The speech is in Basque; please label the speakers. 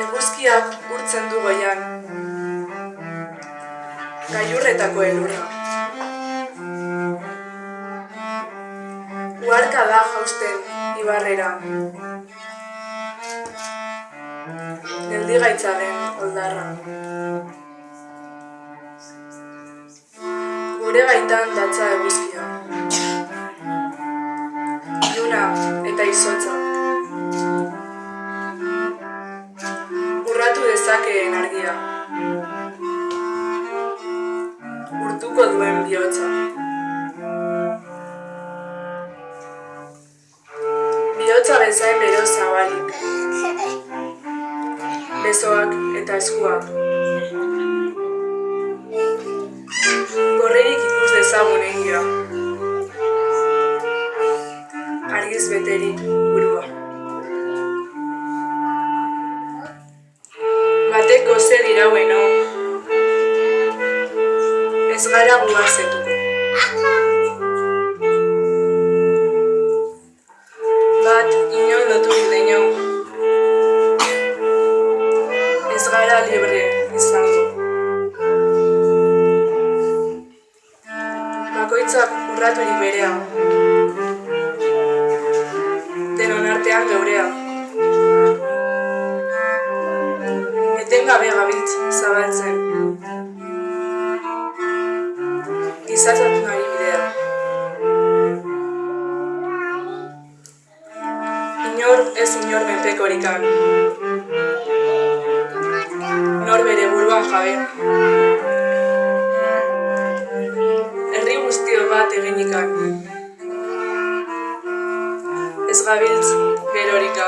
Speaker 1: Eguzkiak urtzen du goian. Gailurretako elurra. Uharka da jausten ibarrera. Geldigaitzaren oldarra. Gure baitan datza eguzkia. Eta izotza. Urratu dezakeen argia. Urtuko duen bihotza. Bihotza bezain bero zabalik. Besoak eta eskuak. Batek goze diraueno. Ez gara guazetuko. Bat inon loturik deino. Ez gara libre izango. Bakoitzak urraturik berea. Denon artean geurea. Etengabe gabiltz zabaltzen. Gizatatu nahi bidea. Inor ez inor menpekorikan. Nor bere buruan jabe. Herri guztio bat eginikan. Ez gabiltz gabe.